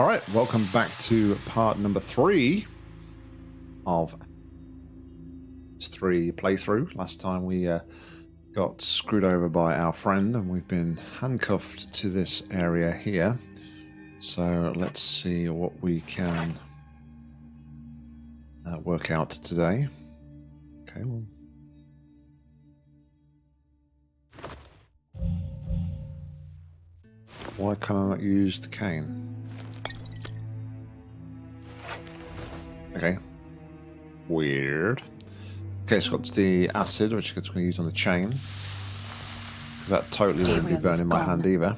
All right, welcome back to part number three of this three playthrough. Last time we uh, got screwed over by our friend, and we've been handcuffed to this area here. So let's see what we can uh, work out today. Okay, well. Why can I not use the cane? Okay. Weird. Okay, so got the acid, which I'm going to use on the chain. Because that totally wouldn't be burning my hand either.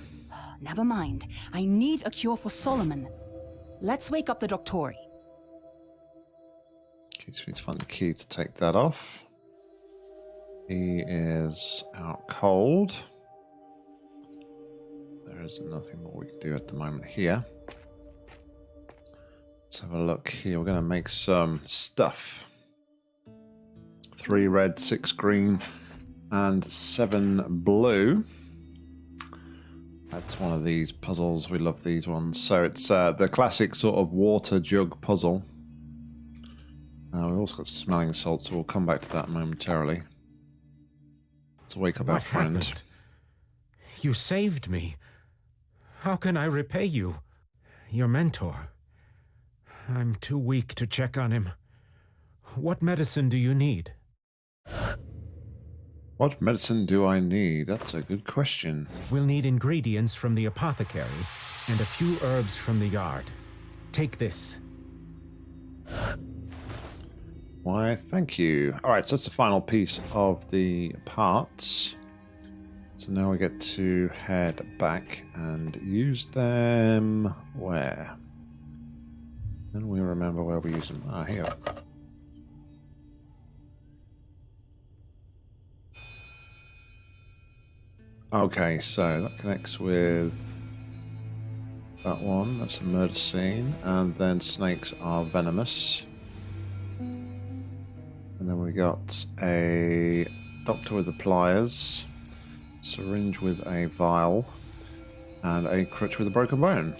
Never mind. I need a cure for Solomon. Let's wake up the Doctori. Okay, so we need to find the key to take that off. He is out cold. There is nothing more we can do at the moment here. Let's have a look here. We're going to make some stuff. Three red, six green, and seven blue. That's one of these puzzles. We love these ones. So it's uh, the classic sort of water jug puzzle. Uh, we've also got smelling salts, so we'll come back to that momentarily. Let's wake up what our friend. Happened? You saved me. How can I repay you? Your mentor. I'm too weak to check on him. What medicine do you need? What medicine do I need? That's a good question. We'll need ingredients from the apothecary and a few herbs from the yard. Take this. Why, thank you. All right, so that's the final piece of the parts. So now we get to head back and use them where? Then we remember where we use them. Ah, here. Okay, so that connects with that one. That's a murder scene. And then snakes are venomous. And then we got a doctor with the pliers, syringe with a vial, and a crutch with a broken bone.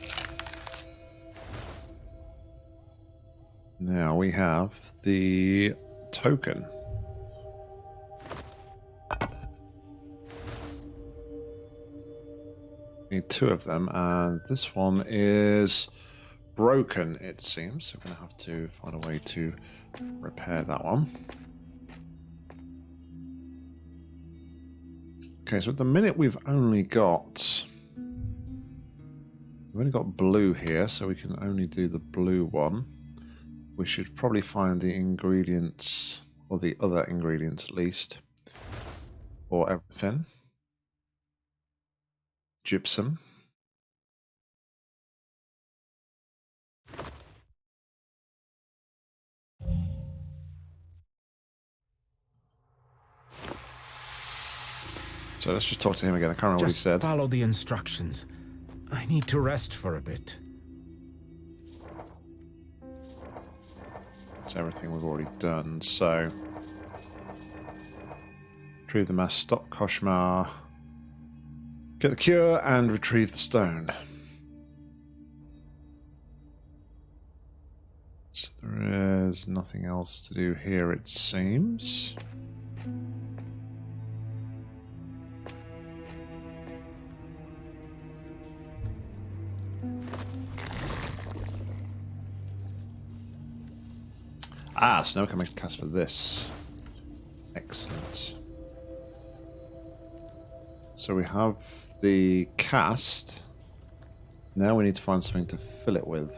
Now we have the token. Need two of them, and this one is broken, it seems. So we're going to have to find a way to repair that one. Okay, so at the minute we've only got... We've only got blue here, so we can only do the blue one. We should probably find the ingredients, or the other ingredients at least, for everything. Gypsum. So let's just talk to him again. I can't remember Just what he said. follow the instructions. I need to rest for a bit. It's everything we've already done. So, retrieve the mass, stop Koshmar, get the cure, and retrieve the stone. So there is nothing else to do here, it seems. Ah, so now we can make a cast for this. Excellent. So we have the cast. Now we need to find something to fill it with.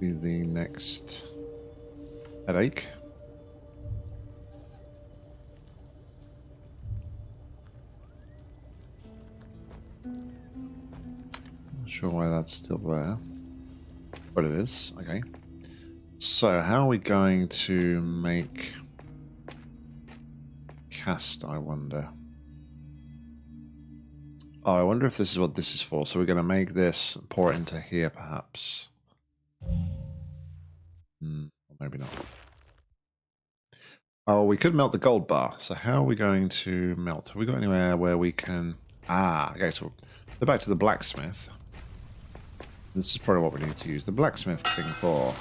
Be the next headache. Not sure why that's still there. But it is, okay. So, how are we going to make cast, I wonder? Oh, I wonder if this is what this is for. So we're going to make this, pour it into here, perhaps. Hmm, or maybe not. Oh, we could melt the gold bar. So how are we going to melt? Have we got anywhere where we can... Ah, okay, so Go back to the blacksmith. This is probably what we need to use the blacksmith thing for.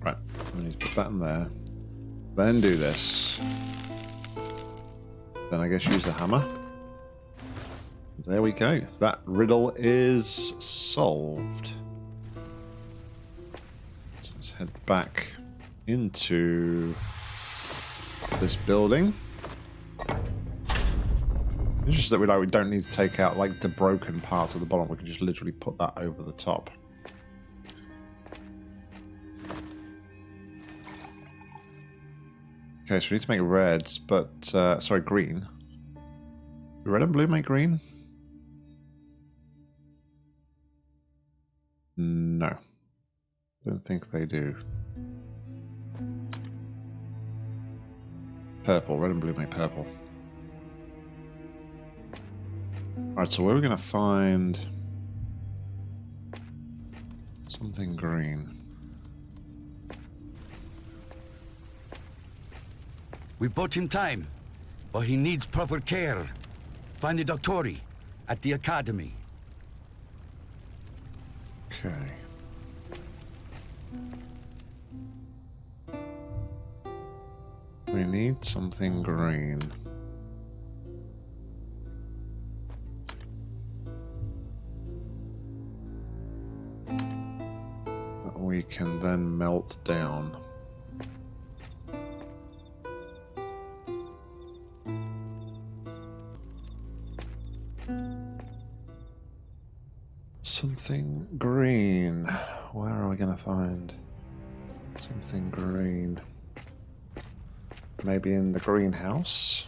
Right, we need to put that in there. Then do this. Then I guess use the hammer. There we go. That riddle is solved. So let's head back into this building. It's just that we like we don't need to take out like the broken parts of the bottom. We can just literally put that over the top. Okay, so we need to make reds, but uh, sorry, green. Red and blue make green. No, don't think they do. Purple, red and blue make purple. Alright, so where are we going to find something green? We bought him time, but he needs proper care. Find the Doctori at the Academy. Okay. Need something green. That we can then melt down. Something green. Where are we going to find something green? Maybe in the greenhouse.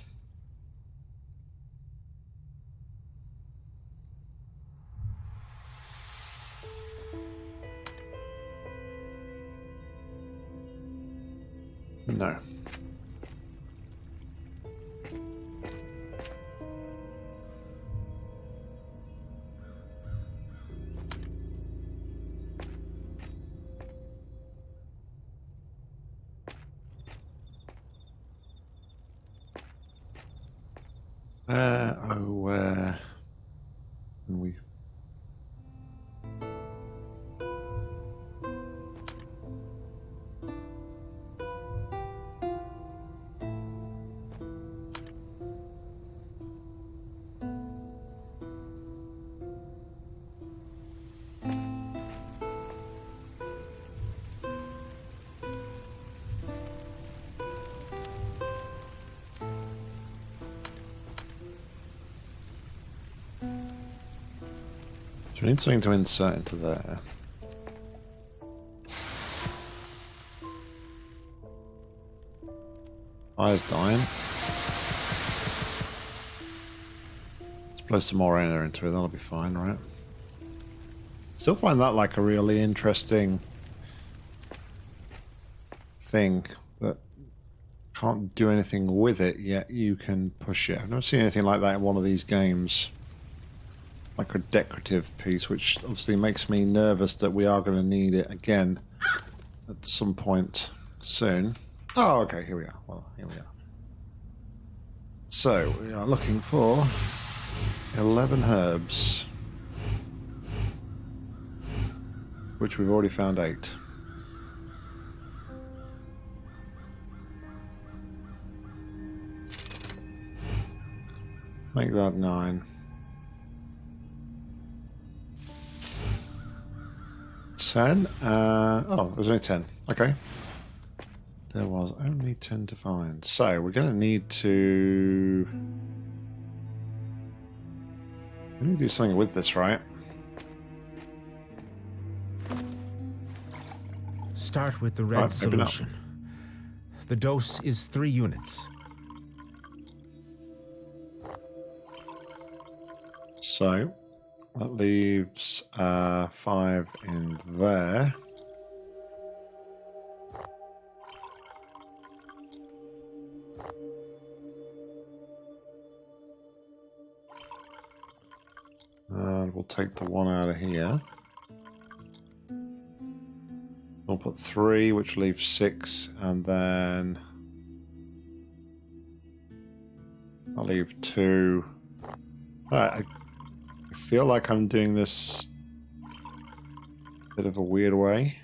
Need something to insert into there. Fire's dying. Let's blow some more air into it, that'll be fine, right? Still find that like a really interesting thing that can't do anything with it, yet you can push it. I've never seen anything like that in one of these games like a decorative piece, which obviously makes me nervous that we are going to need it again at some point soon. Oh, okay, here we are. Well, here we are. So, we are looking for 11 herbs, which we've already found 8. Make that 9. 10. Uh, oh, there's only 10. Okay. There was only 10 to find. So, we're going to need to... We need to do something with this, right? Start with the red not. solution. The dose is three units. So, that leaves uh, 5 in there. And we'll take the one out of here. We'll put three, which leaves six, and then I'll leave two. I feel like I'm doing this bit of a weird way.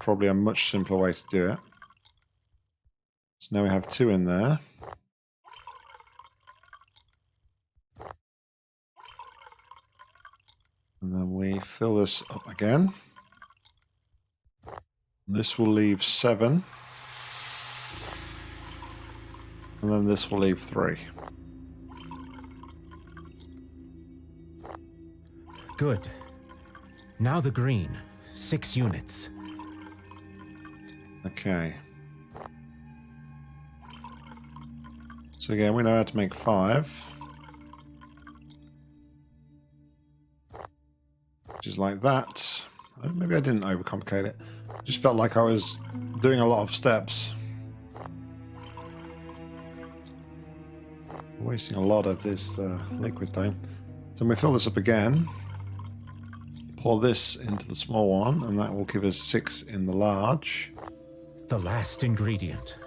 Probably a much simpler way to do it. So now we have two in there. And then we fill this up again. This will leave seven. And then this will leave three. Good. Now the green. Six units. Okay. So again, we know how to make five. Which is like that. Uh, maybe I didn't overcomplicate it. Just felt like I was doing a lot of steps. Wasting a lot of this uh, liquid though. So we fill this up again. Pour this into the small one, and that will give us six in the large. The last ingredient.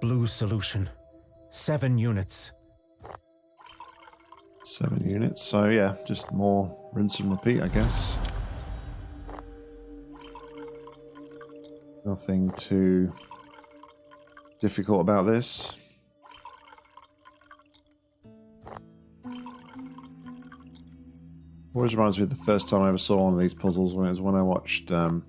Blue solution. Seven units. Seven units. So yeah, just more rinse and repeat, I guess. Nothing too difficult about this. Always reminds me of the first time I ever saw one of these puzzles when it was when I watched um,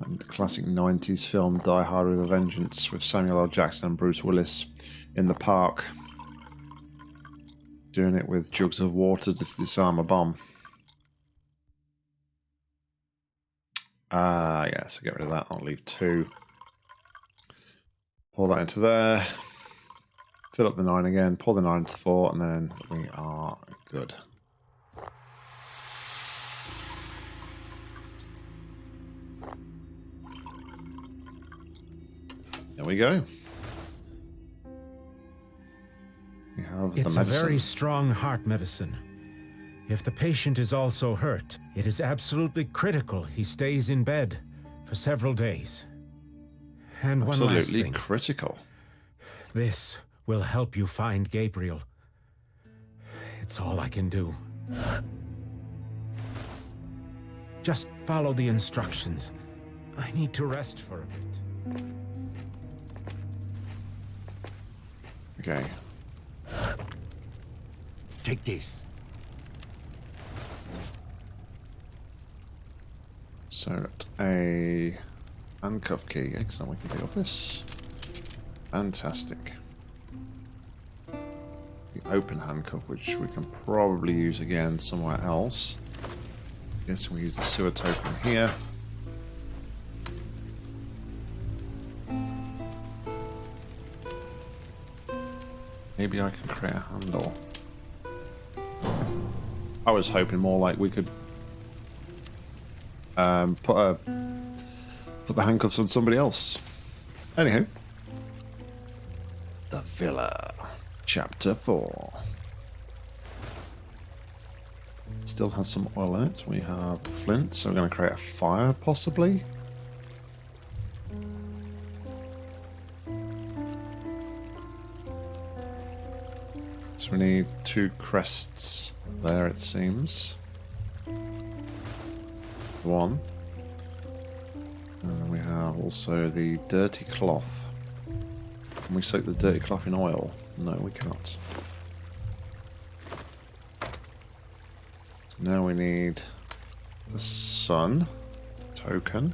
the classic 90s film Die Hard with a Vengeance with Samuel L. Jackson and Bruce Willis in the park doing it with jugs of water to disarm a bomb. Ah, uh, yeah, so get rid of that. I'll leave two. Pour that into there. Fill up the nine again, pour the nine to four, and then we are good. There we go. We have it's the a very strong heart medicine. If the patient is also hurt, it is absolutely critical he stays in bed for several days. And absolutely one last thing. critical. This will help you find Gabriel. It's all I can do. Just follow the instructions. I need to rest for a bit. Okay. Take this. So, a handcuff key. Excellent, we can deal with this. Fantastic. The open handcuff, which we can probably use again somewhere else. Yes, we use the sewer token here. Maybe I can create a handle. I was hoping more like we could um, put a put the handcuffs on somebody else. Anyhow, the villa, chapter four. Still has some oil in it. We have flint, so we're going to create a fire, possibly. So we need two crests there, it seems. One. And we have also the dirty cloth. Can we soak the dirty cloth in oil? No, we can't. Now we need the sun token.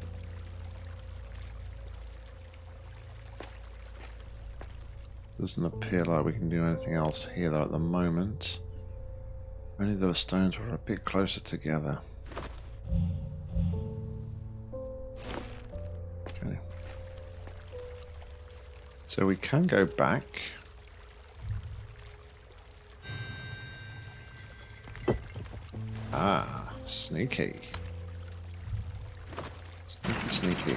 Doesn't appear like we can do anything else here though at the moment. Only those stones were a bit closer together. Okay. So we can go back. Ah, sneaky. Sneaky, sneaky.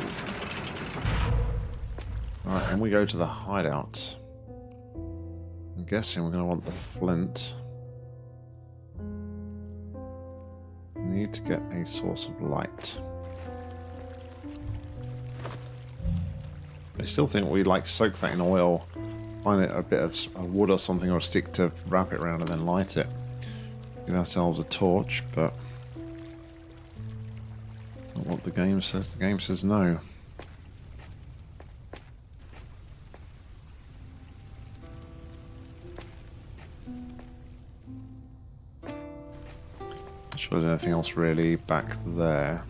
Alright, and we go to the hideout. Guessing we're going to want the flint. need to get a source of light. I still think we like soak that in oil, find it a bit of wood or something or a stick to wrap it around and then light it. Give ourselves a torch, but it's not what the game says. The game says no. Sure there's anything else really back there.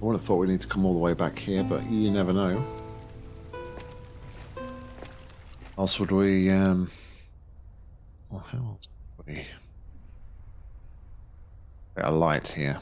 I would have thought we need to come all the way back here, but you never know. else would we, um... Well, how else would we... A light here.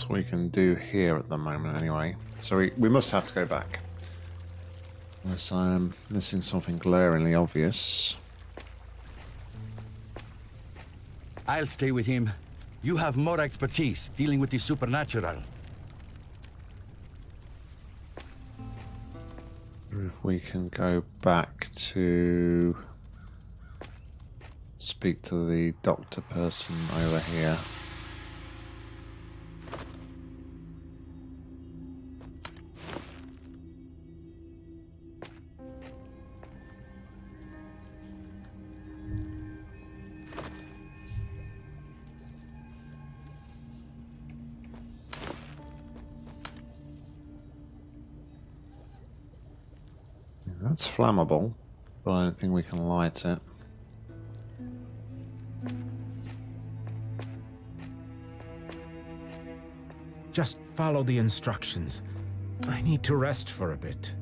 Else we can do here at the moment anyway. So we, we must have to go back. Unless I'm missing something glaringly obvious. I'll stay with him. You have more expertise dealing with the supernatural. If we can go back to speak to the doctor person over here. Flammable, but I don't think we can light it. Just follow the instructions. I need to rest for a bit.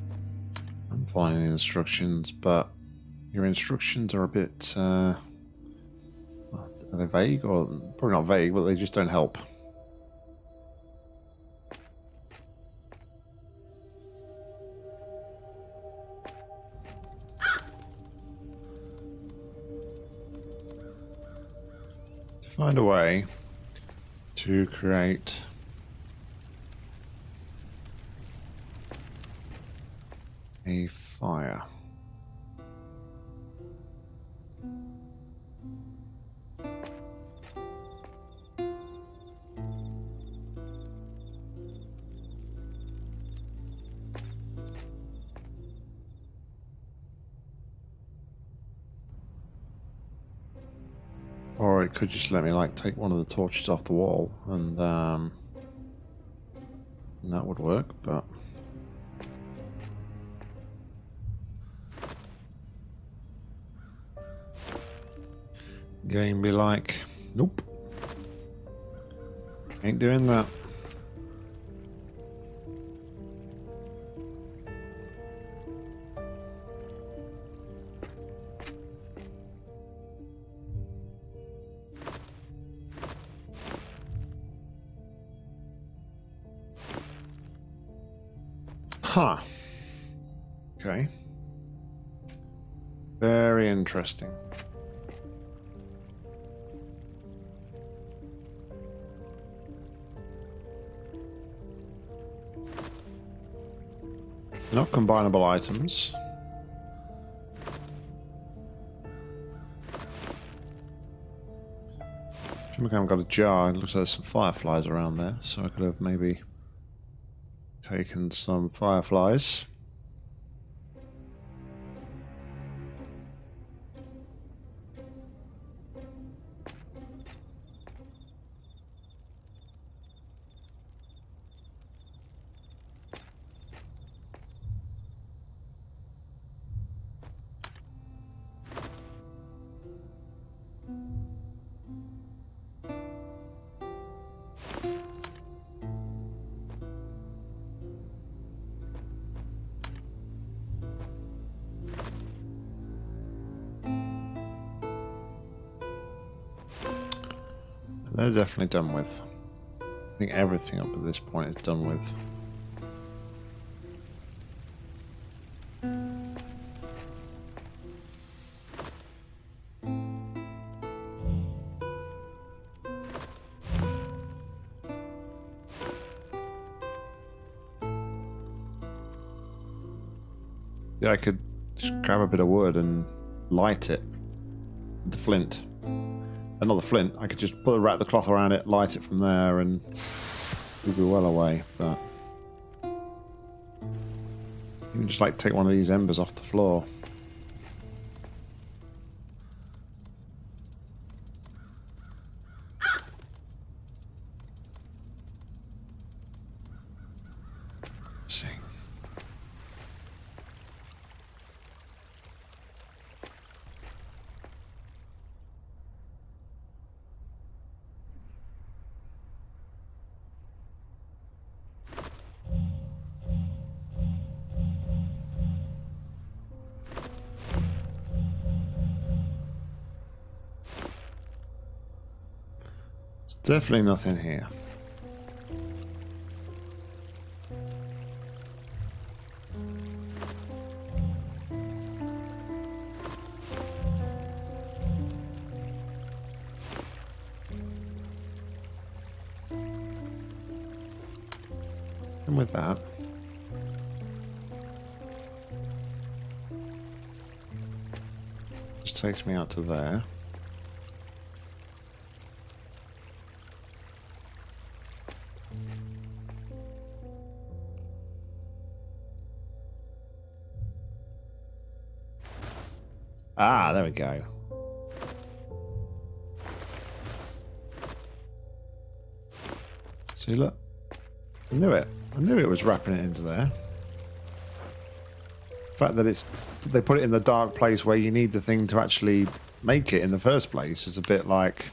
I'm following the instructions, but your instructions are a bit. Uh, are they vague or probably not vague, but they just don't help. Find a way to create a fire. Could just let me like take one of the torches off the wall and um and that would work, but Game be like, nope. Ain't doing that. Interesting. Not combinable items. I haven't got a jar. It looks like there's some fireflies around there, so I could have maybe taken some fireflies. Definitely done with. I think everything up at this point is done with. Yeah, I could just grab a bit of wood and light it. with The flint. Another flint. I could just put wrap the cloth around it, light it from there, and we'd be well away. But you just like take one of these embers off the floor. Definitely nothing here. And with that, just takes me out to there. Ah, there we go. See, look. I knew it. I knew it was wrapping it into there. The fact that it's they put it in the dark place where you need the thing to actually make it in the first place is a bit like.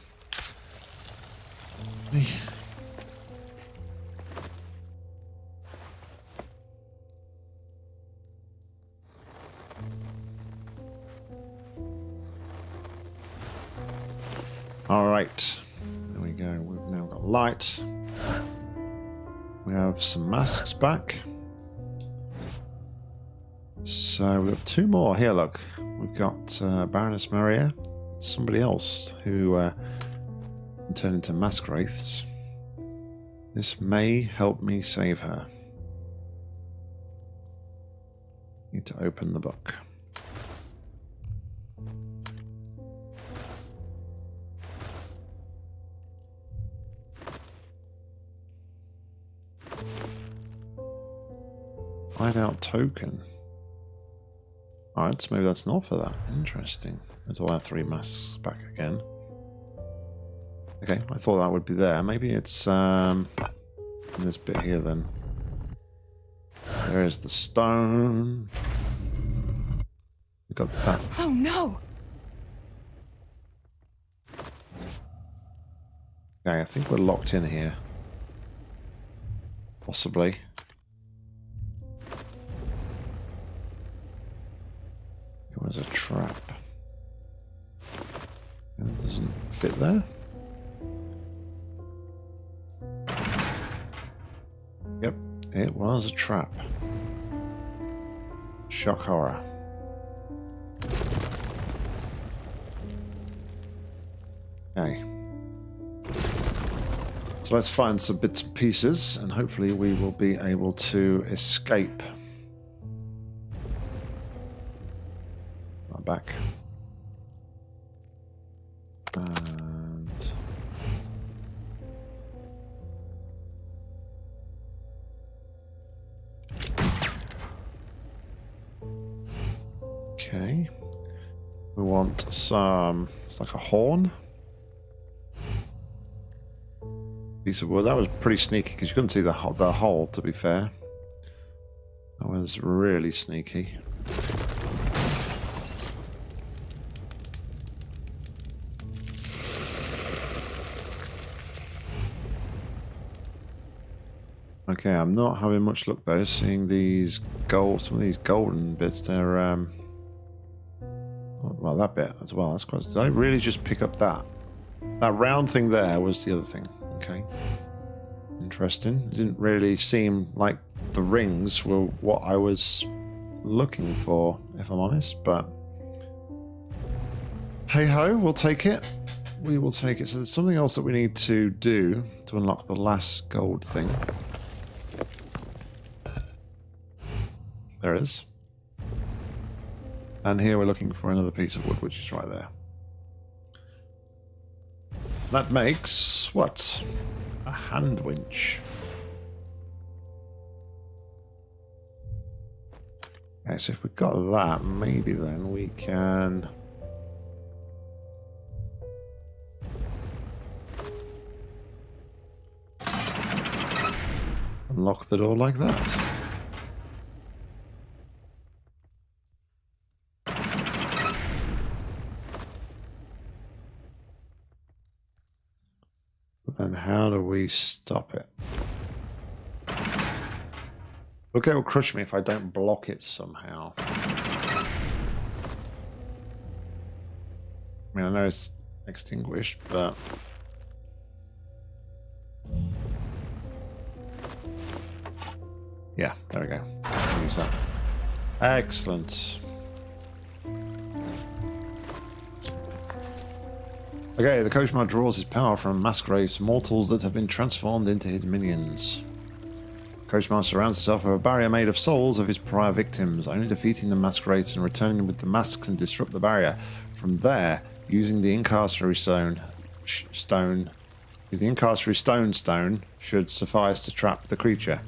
Some masks back. So we've got two more here. Look, we've got uh, Baroness Maria, somebody else who uh, can turn into mask wraiths. This may help me save her. Need to open the book. Hideout token. Alright, so maybe that's not for that. Interesting. Why I have three masks back again. Okay, I thought that would be there. Maybe it's um, in this bit here then. There is the stone. We got that. Oh no! Okay, I think we're locked in here. Possibly. Trap. It doesn't fit there. Yep, it was a trap. Shock horror. Okay. So let's find some bits and pieces, and hopefully we will be able to escape. It's like a horn. piece of wood. That was pretty sneaky because you couldn't see the the hole. To be fair, that was really sneaky. Okay, I'm not having much luck though. Seeing these gold, some of these golden bits. They're um, that bit as well. That's quite. Did I really just pick up that? That round thing there was the other thing. Okay. Interesting. It didn't really seem like the rings were what I was looking for, if I'm honest, but hey ho, we'll take it. We will take it. So there's something else that we need to do to unlock the last gold thing. There it is. And here we're looking for another piece of wood, which is right there. That makes what? A hand winch. Okay, so if we've got that, maybe then we can... Unlock the door like that. But then stop it? Okay, will crush me if I don't block it somehow. I mean, I know it's extinguished, but... Yeah, there we go. Use that. Excellent. Okay, the Koshmar draws his power from Masquerade's mortals that have been transformed into his minions. Koshmar surrounds himself with a barrier made of souls of his prior victims, only defeating the Masquerades and returning with the masks and disrupt the barrier. From there, using the Incarcerary Stone, stone the Incarcerary Stone Stone should suffice to trap the creature.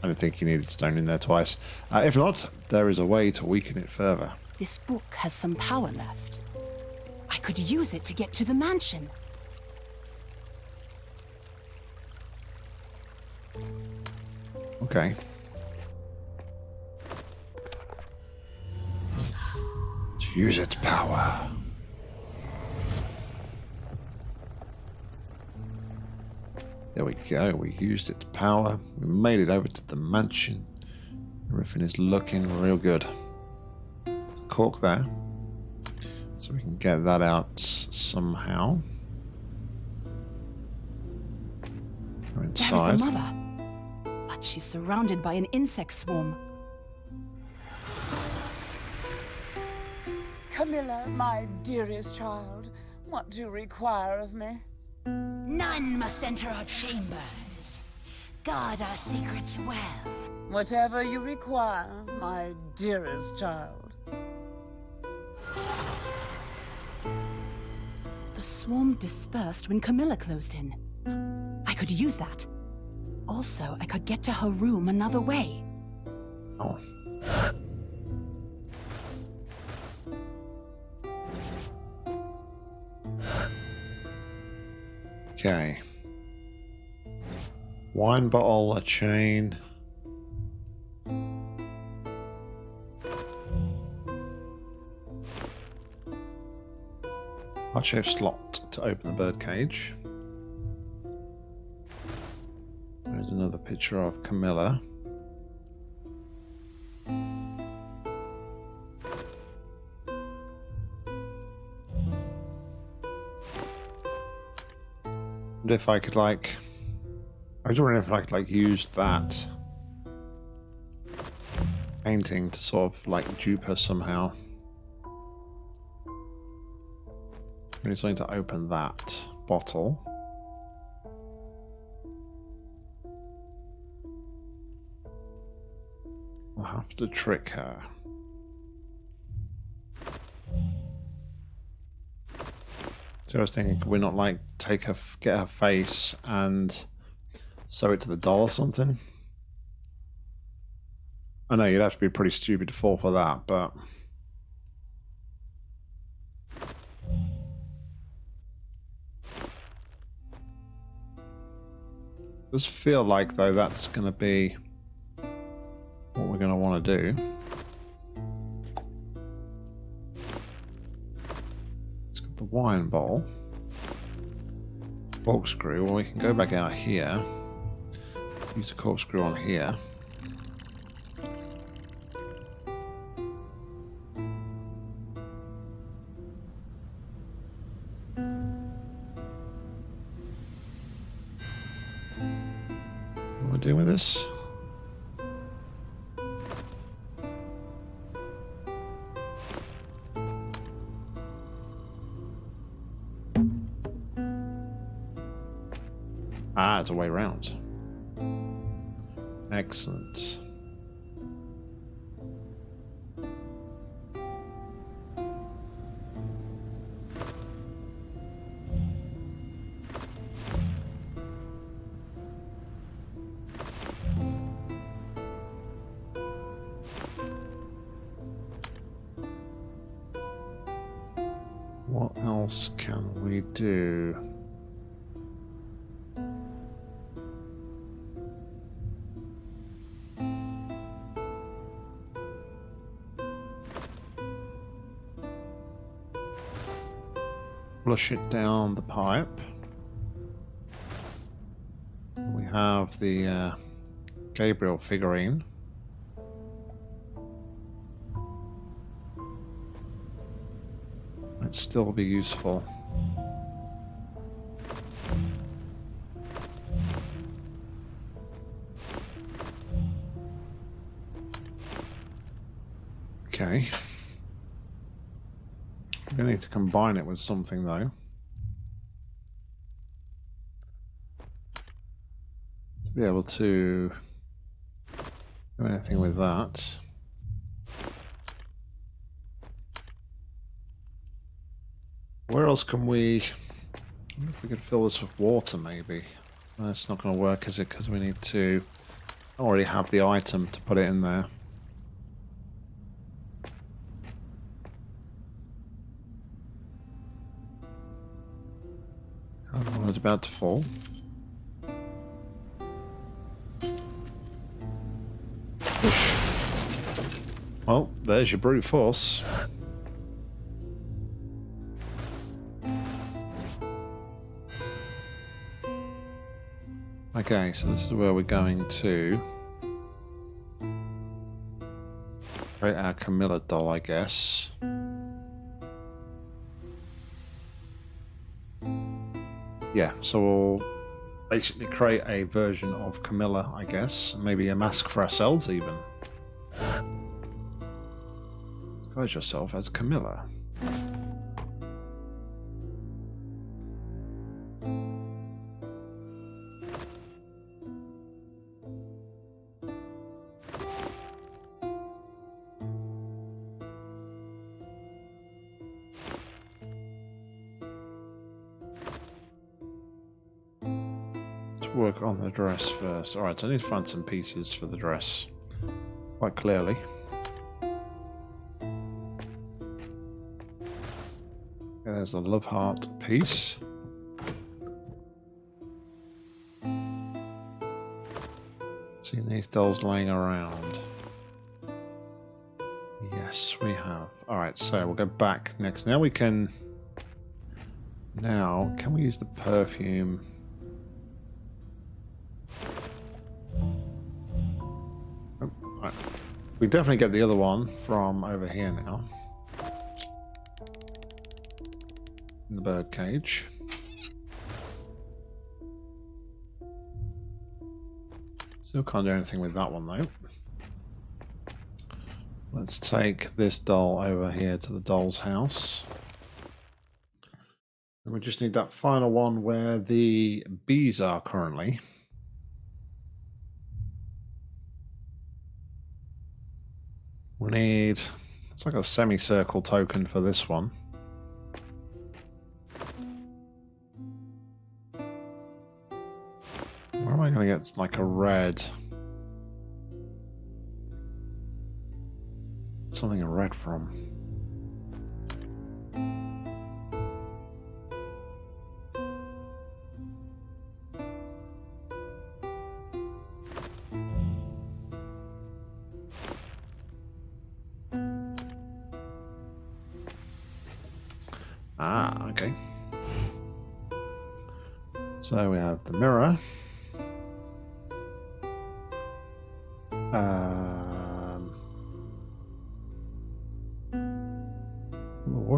I don't think you needed stone in there twice. Uh, if not, there is a way to weaken it further. This book has some power left. I could use it to get to the mansion. Okay. To use its power. There we go. We used its power. We made it over to the mansion. Everything is looking real good. Cork there. So we can get that out somehow. We're inside. There's the mother. But she's surrounded by an insect swarm. Camilla, my dearest child, what do you require of me? None must enter our chambers. Guard our secrets well. Whatever you require, my dearest child. Swarm dispersed when Camilla closed in. I could use that. Also, I could get to her room another way. Oh. Okay. Wine bottle, a chain. Heart-shaped slot to open the birdcage. There's another picture of Camilla. And if I could like... I was wondering if I could like use that painting to sort of like dupe her somehow. We need something to open that bottle. I'll have to trick her. So I was thinking, could we not like take her, get her face and sew it to the doll or something? I know you'd have to be pretty stupid to fall for that, but does feel like, though, that's going to be what we're going to want to do. It's got the wine bowl. Corkscrew. Well, we can go back out here. Use the corkscrew on here. This? Ah, it's a way round. Excellent. Flush it down the pipe. We have the uh, Gabriel figurine. Might still be useful. Okay. Combine it with something though. To be able to do anything with that. Where else can we... I wonder if we could fill this with water, maybe. That's not going to work, is it? Because we need to already have the item to put it in there. It's about to fall. Well, there's your brute force. Okay, so this is where we're going to create our Camilla doll, I guess. Yeah, so we'll basically create a version of Camilla, I guess. Maybe a mask for ourselves, even. Disguise yourself as Camilla. Dress. Alright, so I need to find some pieces for the dress. Quite clearly. There's a love heart piece. Seen these dolls laying around. Yes, we have. Alright, so we'll go back next. Now we can... Now, can we use the perfume? Right. We definitely get the other one from over here now. In the bird cage. Still can't do anything with that one though. Let's take this doll over here to the doll's house. And we just need that final one where the bees are currently. We need, it's like a semicircle token for this one. Where am I going to get like a red? Something in red from.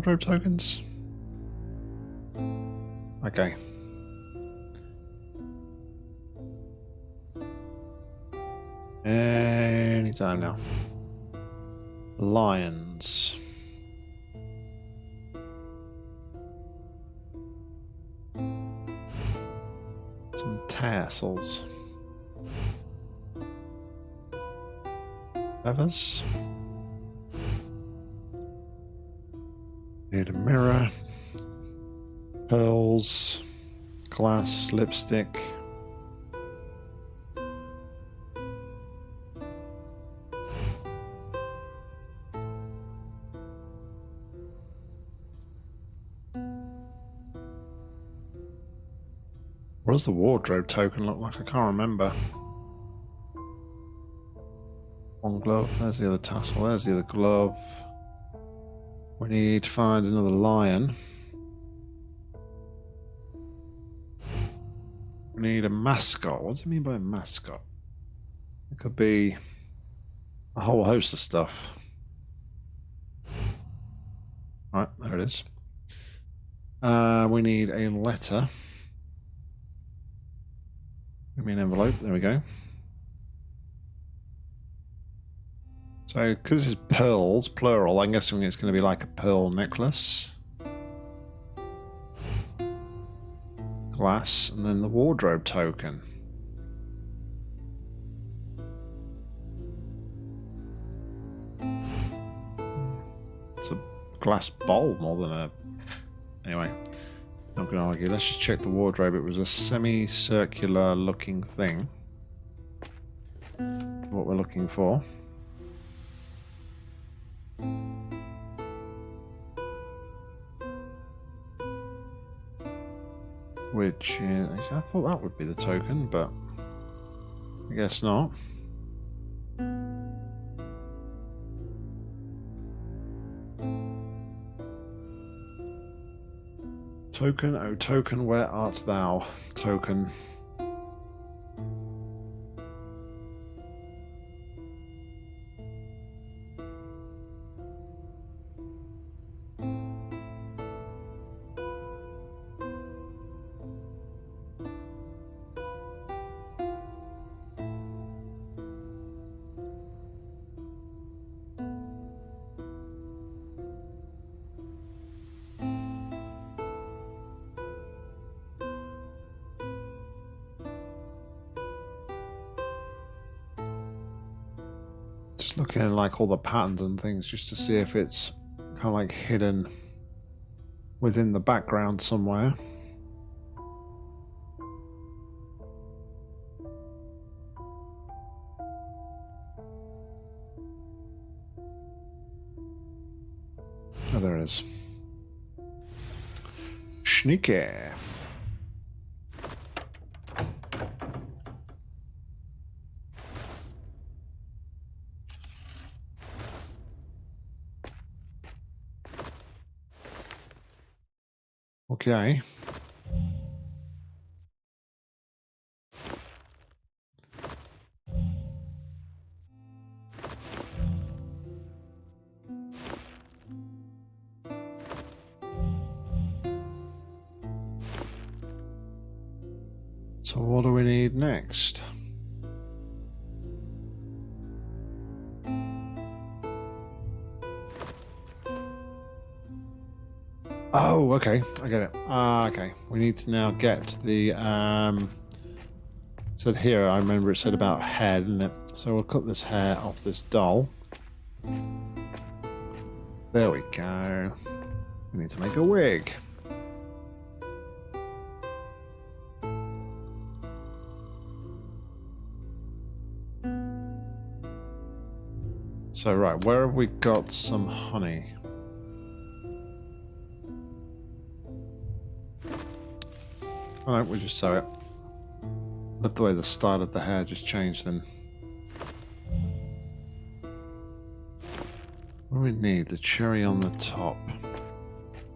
Wardrobe tokens. Okay. Any time now. Lions. Some tassels. Feathers. Need a mirror. Pearls. Glass. Lipstick. What does the wardrobe token look like? I can't remember. One glove, there's the other tassel, there's the other glove. We need to find another lion. We need a mascot. What do you mean by a mascot? It could be a whole host of stuff. Right, there it is. Uh, we need a letter. Give me an envelope. There we go. So, because this is pearls, plural, I'm guessing it's going to be like a pearl necklace. Glass, and then the wardrobe token. It's a glass bowl more than a... Anyway. Not going to argue. Let's just check the wardrobe. It was a semicircular looking thing. What we're looking for. Which uh, is, I thought that would be the token, but I guess not. Token, oh token, where art thou? Token. All the patterns and things just to see if it's kind of like hidden within the background somewhere. Oh, there it is. Sneaky. Okay. So what do we need next? Okay. I get it. Ah, okay. We need to now get the, um... Said here, I remember it said about hair, didn't it? So we'll cut this hair off this doll. There we go. We need to make a wig. So, right, where have we got some honey? Alright, we'll just sew it. Love the way the style of the hair just changed then. What do we need? The cherry on the top.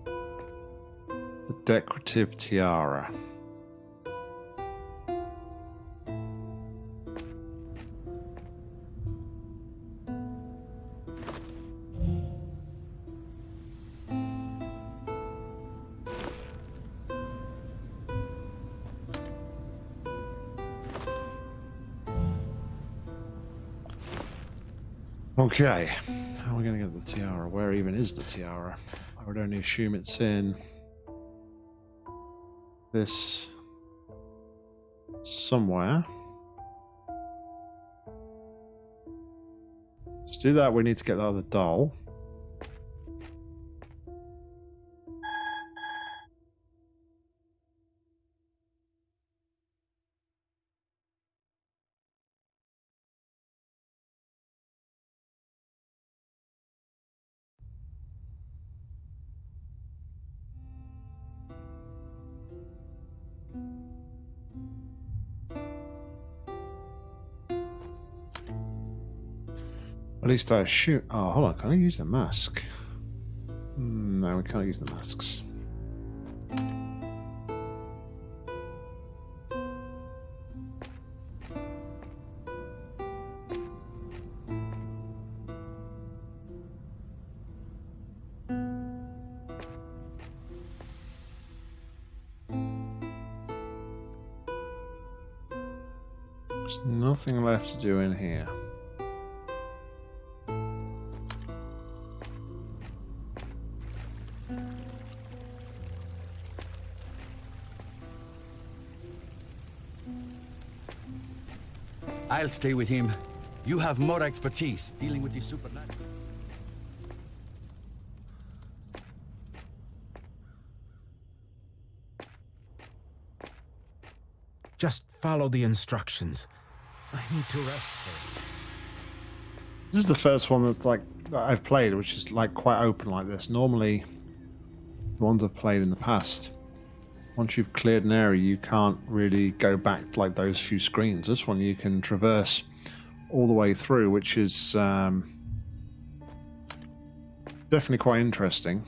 The decorative tiara. Okay, how are we going to get the tiara? Where even is the tiara? I would only assume it's in this somewhere. To do that, we need to get the other doll. Least I shoot. Oh, hold on. Can I use the mask? Hmm, No, we can't use the masks. There's nothing left to do in here. I'll stay with him. You have more expertise dealing with the supernatural. Just follow the instructions. I need to rest first. This is the first one that's like that I've played, which is like quite open like this. Normally, the ones I've played in the past, once you've cleared an area, you can't really go back like those few screens. This one you can traverse all the way through, which is um, definitely quite interesting.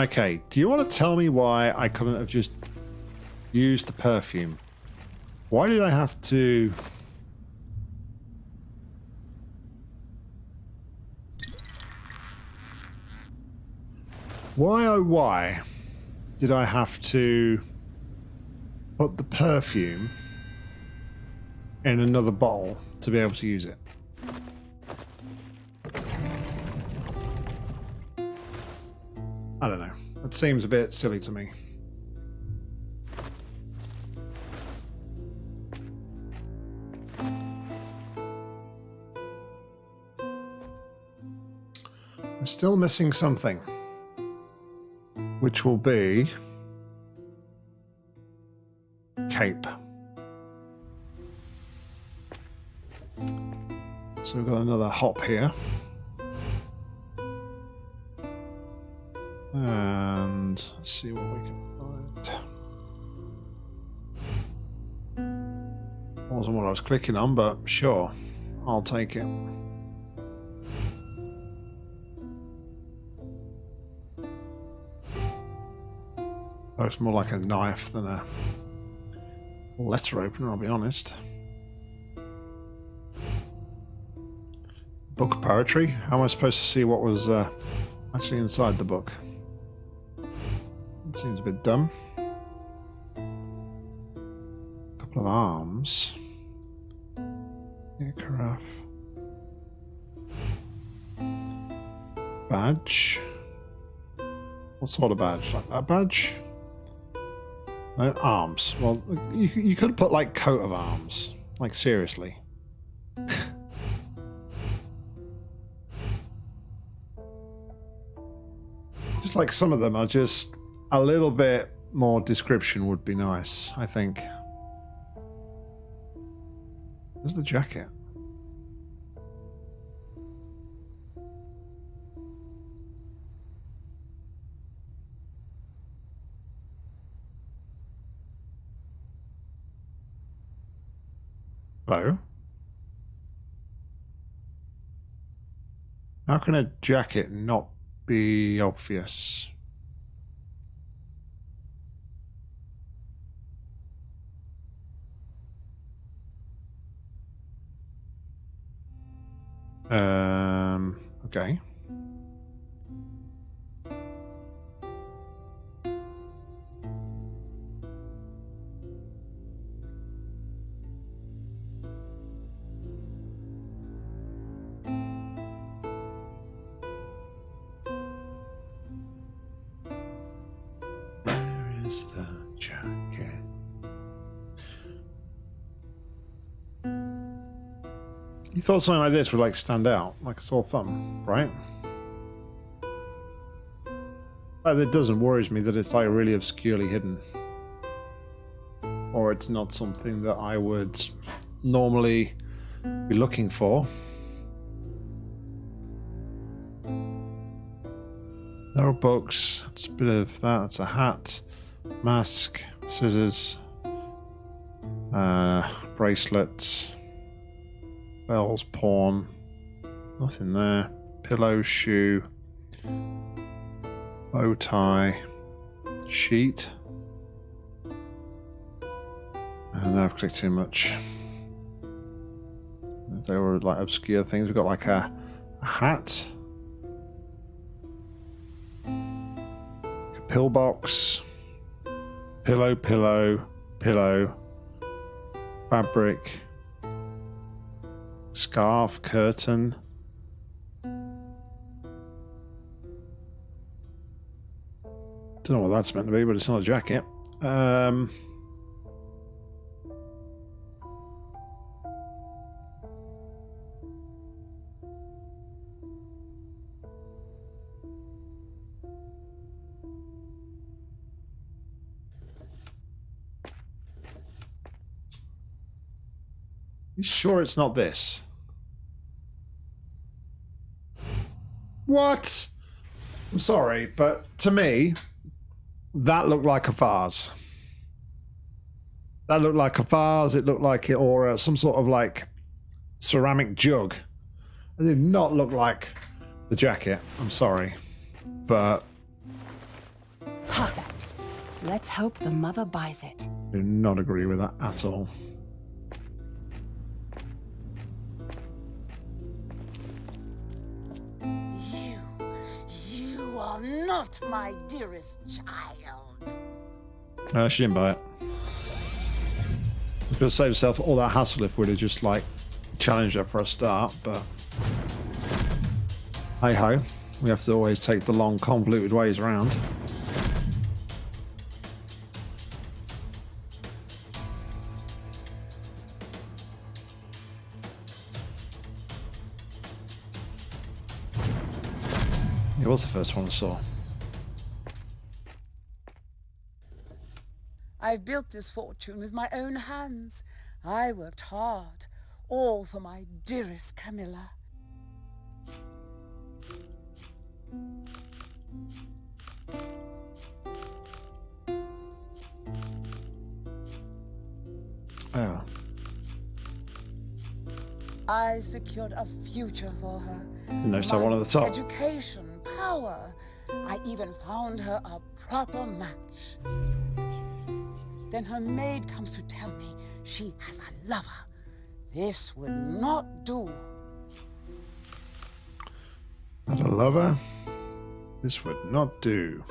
Okay, do you want to tell me why I couldn't have just used the perfume? Why did I have to... Why oh why did I have to put the perfume in another bottle to be able to use it? I don't know. That seems a bit silly to me. I'm still missing something. Which will be... Cape. So we've got another hop here. See what we can find. Wasn't what I was clicking on, but sure, I'll take it. Looks more like a knife than a letter opener, I'll be honest. Book poetry? How am I supposed to see what was uh, actually inside the book? That seems a bit dumb. A couple of arms. Carafe. Badge. What sort of badge? Like that badge? No, arms. Well, you, you could put like coat of arms. Like, seriously. just like some of them are just a little bit more description would be nice, I think. Where's the jacket? Hello? How can a jacket not be obvious? Um. Okay. You thought something like this would like stand out, like a sore thumb, right? But it doesn't worries me that it's like really obscurely hidden. Or it's not something that I would normally be looking for. There are books. It's a bit of that. It's a hat, mask, scissors, uh, bracelets, bells, pawn. Nothing there. Pillow, shoe, bow tie, sheet. Uh, and I've clicked too much. If they were like obscure things, we've got like a, a hat. pillbox, pillow, pillow, pillow, fabric, scarf, curtain. Don't know what that's meant to be, but it's not a jacket. Um, You sure it's not this? What? I'm sorry, but to me, that looked like a vase. That looked like a vase. It looked like it, or uh, some sort of like ceramic jug. It did not look like the jacket. I'm sorry, but Perfect. Let's hope the mother buys it. I do not agree with that at all. Not my dearest child. Uh, she didn't buy it. Could have saved herself all that hassle if we'd have just like challenged her for a start, but hey ho, we have to always take the long, convoluted ways around. It was the first one I saw. I've built this fortune with my own hands. I worked hard, all for my dearest Camilla. Oh, I secured a future for her. that My one at the top. Education, power. I even found her a proper match. Then her maid comes to tell me she has a lover. This would not do. A lover. This would not do.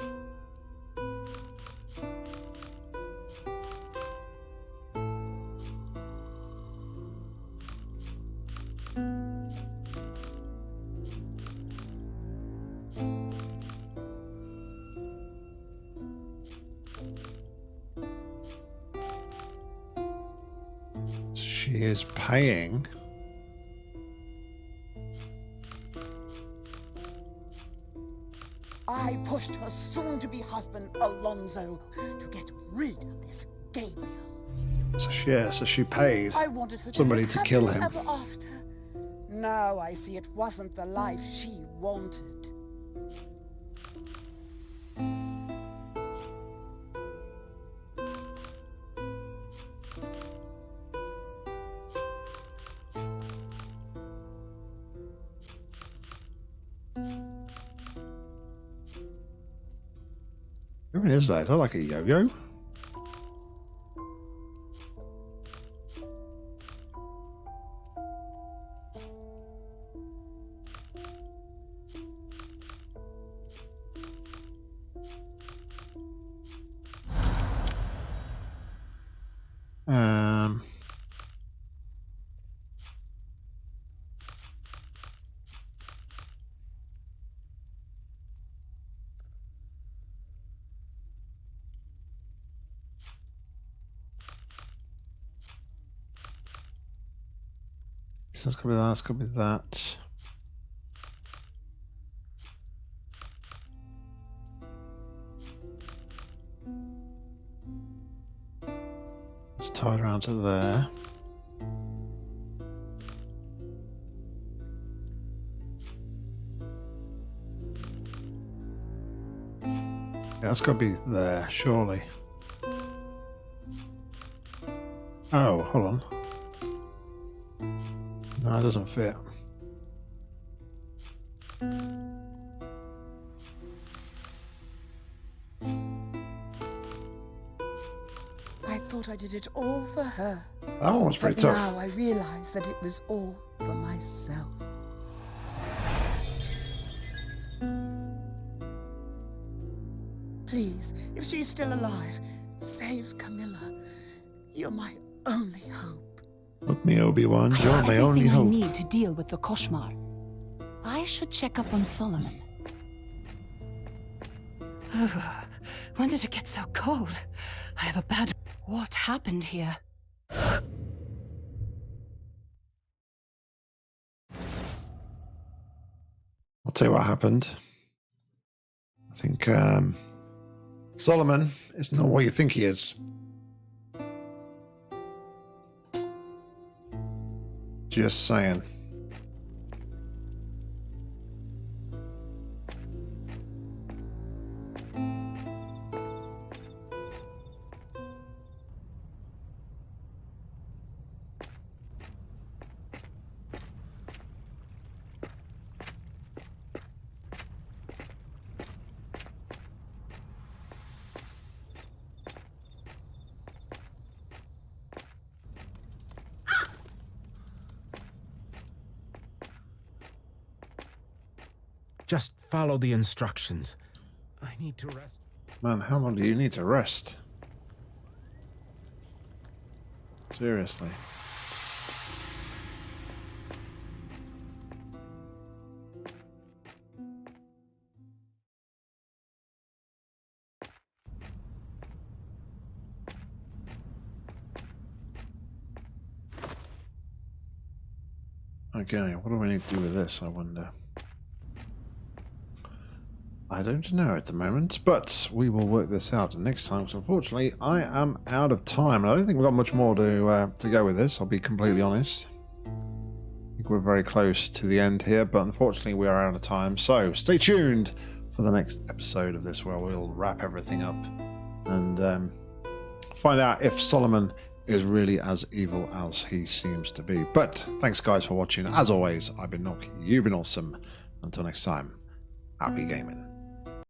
I pushed her soon-to-be husband, Alonzo, to get rid of this Gabriel. So she, yeah, so she paid. I wanted her Somebody to, to kill him. Now I see it wasn't the life she wanted. Is that? Is that like a yo-yo? So it's gonna be that, it's gonna be that. It's tied around to there. That's got to be there, surely. Oh, hold on. No, it doesn't fit. I thought I did it all for her. That one was pretty but tough. now I realize that it was all for myself. Please, if she's still alive, save Camilla. You're my only hope. Look me, Obi-Wan. You're my only I hope. need to deal with the Koshmar. I should check up on Solomon. when did it get so cold? I have a bad... What happened here? I'll tell you what happened. I think um, Solomon is not what you think he is. Just saying. Follow the instructions. I need to rest. Man, how long do you need to rest? Seriously. Okay, what do we need to do with this, I wonder? I don't know at the moment, but we will work this out next time. Unfortunately, I am out of time. And I don't think we've got much more to uh, to go with this. I'll be completely honest. I think we're very close to the end here, but unfortunately, we are out of time. So stay tuned for the next episode of this, where we'll wrap everything up and um, find out if Solomon is really as evil as he seems to be. But thanks, guys, for watching. As always, I've been Nock. You've been awesome. Until next time, happy gaming.